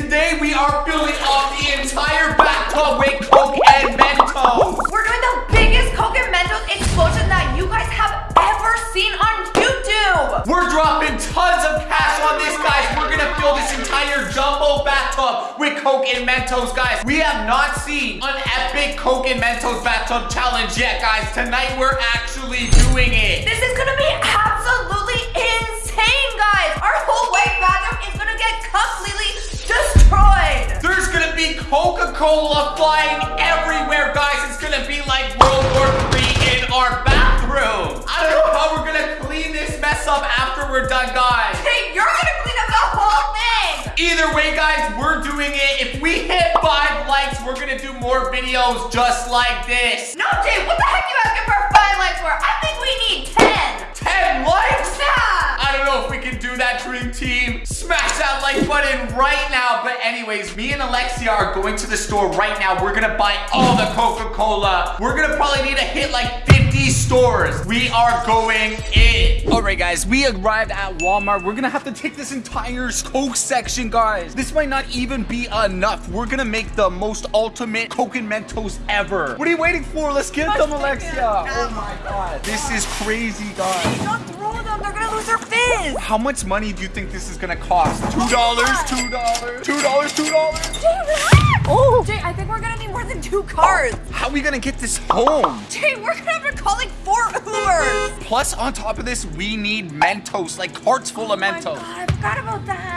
today we are filling up the entire bathtub with Coke and Mentos. We're doing the biggest Coke and Mentos explosion that you guys have ever seen on YouTube. We're dropping tons of cash on this, guys. We're gonna fill this entire jumbo bathtub with Coke and Mentos, guys. We have not seen an epic Coke and Mentos bathtub challenge yet, guys. Tonight we're actually doing it. This is gonna be absolutely insane, guys. Our whole white bathroom is gonna get completely destroyed. There's gonna be Coca-Cola flying everywhere, guys. It's gonna be like World War III in our bathroom. I don't know how we're gonna clean this mess up after we're done, guys. Hey, you're gonna clean up the whole thing. Either way, guys, we're doing it. If we hit five likes, we're gonna do more videos just like this. No, Jay, what the heck you asking for five likes for? I think we need 10. 10 likes? Yeah. I don't know if we can do that, Dream Team. Smash that like button right now. But anyways, me and Alexia are going to the store right now. We're gonna buy all the Coca-Cola. We're gonna probably need to hit like 50 stores. We are going in. All right, guys, we arrived at Walmart. We're gonna have to take this entire Coke section, guys. This might not even be enough. We're gonna make the most ultimate Coke and Mentos ever. What are you waiting for? Let's get them, Alexia. Oh my God. This is crazy, guys. Don't throw them. They're gonna lose their fizz. How much money do you think this is gonna cost? Two dollars, oh two dollars, two dollars, two dollars. Oh, Jay, I think we're gonna need more than two cars. Oh, how are we gonna get this home? Jay, we're gonna have to call like four Ubers. Plus, on top of this, we need Mentos, like carts full of Oh my Mentos. god, I forgot about that.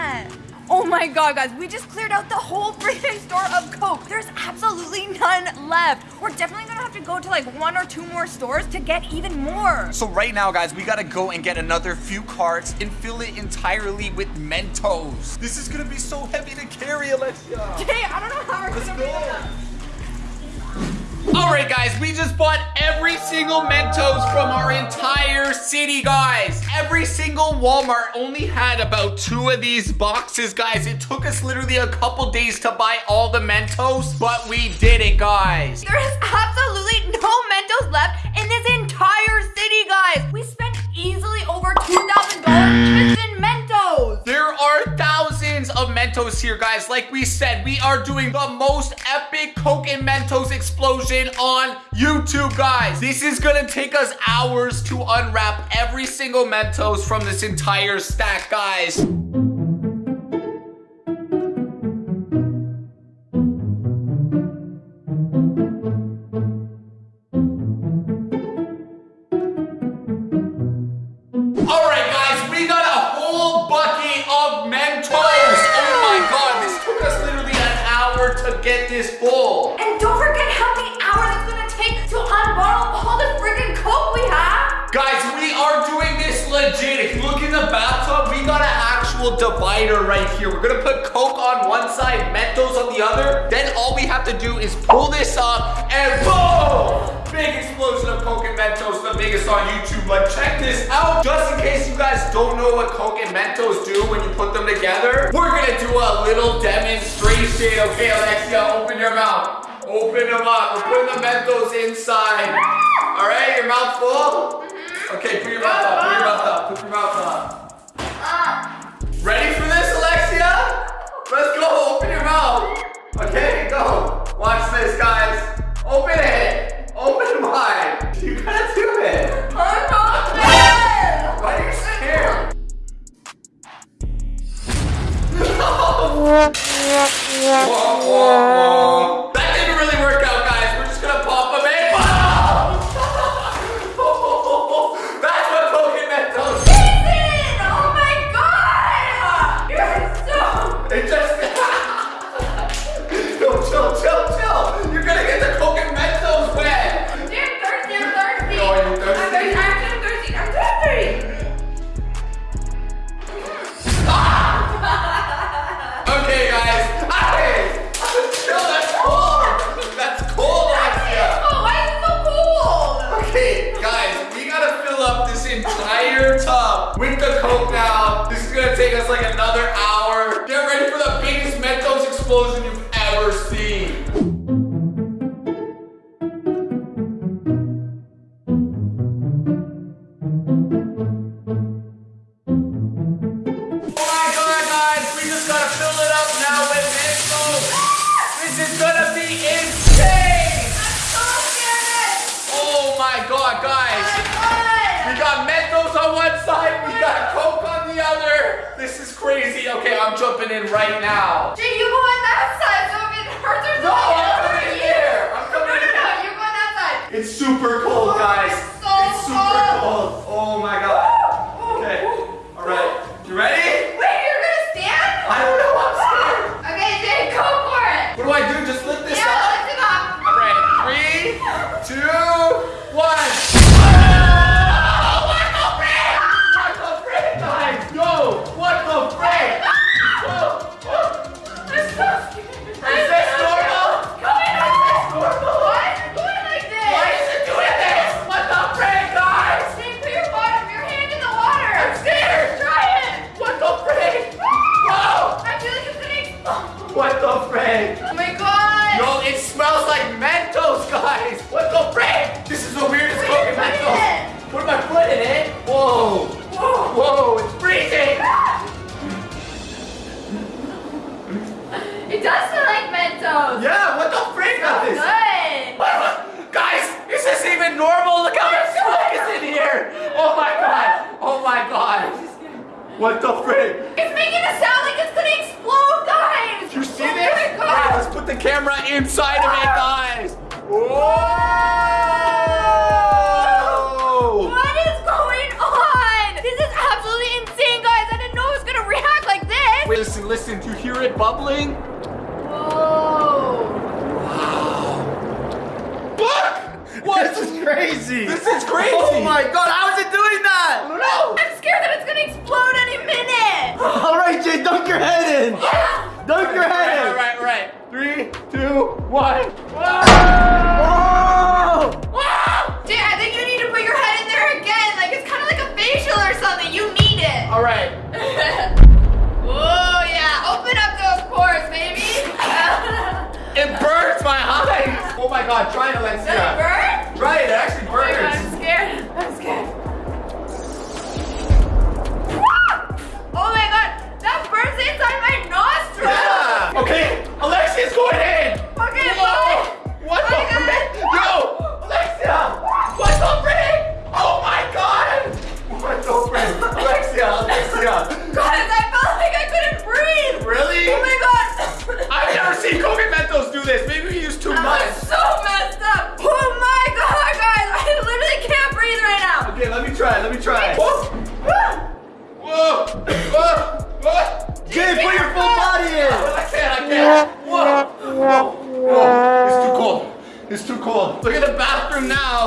Oh my god, guys, we just cleared out the whole freaking store of Coke. There's absolutely none left. We're definitely gonna have to go to like one or two more stores to get even more. So right now, guys, we gotta go and get another few carts and fill it entirely with Mentos. This is gonna be so heavy to carry, Alexia. Jay, I don't know how we're Let's gonna go. Do that. All right, guys, we just bought every single Mentos from our entire city, guys. Every single Walmart only had about two of these boxes, guys. It took us literally a couple days to buy all the Mentos, but we did it, guys. There is absolutely no Mentos left in this entire city, guys. We spent easily over $2,000 just in Mentos here, guys. Like we said, we are doing the most epic Coke and Mentos explosion on YouTube, guys. This is gonna take us hours to unwrap every single Mentos from this entire stack, guys. Actual divider right here. We're gonna put Coke on one side, Mentos on the other. Then all we have to do is pull this up and boom! Big explosion of Coke and Mentos, the biggest on YouTube. But check this out. Just in case you guys don't know what Coke and Mentos do when you put them together, we're gonna do a little demonstration. Okay, Alexia, open your mouth. Open them up. We're putting the Mentos inside. All right, your mouth full? Mm-hmm. Okay, put your mouth up, put your mouth up, put your mouth up. Ready for this, Alexia? Let's go, open your mouth. Okay, go. Watch this, guys. With the Coke now. This is gonna take us like another hour. Get ready for the biggest Mentos explosion you've ever seen. In right now. Jay, you go on that side so if it hurts or No, I'm coming hurt in you. there. I'm No, coming no, in no, there. you go on that side. It's super cold, guys. What the frick? Oh my god. Yo, it smells like Mentos, guys. What the frick? This is the weirdest your foot Mentos. Put my foot in it. Whoa. Whoa. Whoa, it's freezing. Ah! Inside of guys. Whoa! What is going on? This is absolutely insane, guys. I didn't know it was gonna react like this. Wait, listen, listen. Do you hear it bubbling? Whoa. Look! What? This is crazy. This is crazy. Oh my god, how is it doing I that? don't know. I'm scared that it's gonna explode any minute. All right, Jay, dunk your head in. Dunk your head in. All right, all right. Three, two, one. Ah!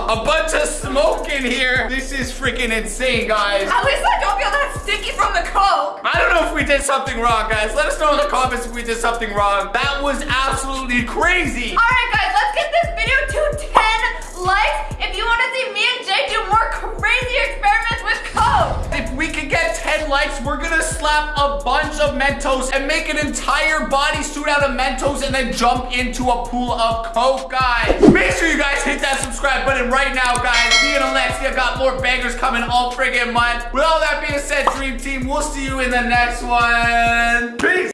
A bunch of smoke in here. This is freaking insane, guys. At least I don't feel that sticky from the coke. I don't know if we did something wrong, guys. Let us know in the comments if we did something wrong. That was absolutely crazy. All right, guys, let's get this video to 10 likes if you want to see me and Jay do more crazy experiments with coke. We can get 10 likes, we're gonna slap a bunch of Mentos and make an entire bodysuit out of Mentos and then jump into a pool of Coke, guys. Make sure you guys hit that subscribe button right now, guys. Me and Alexia got more bangers coming all friggin' month. With all that being said, Dream Team, we'll see you in the next one. Peace.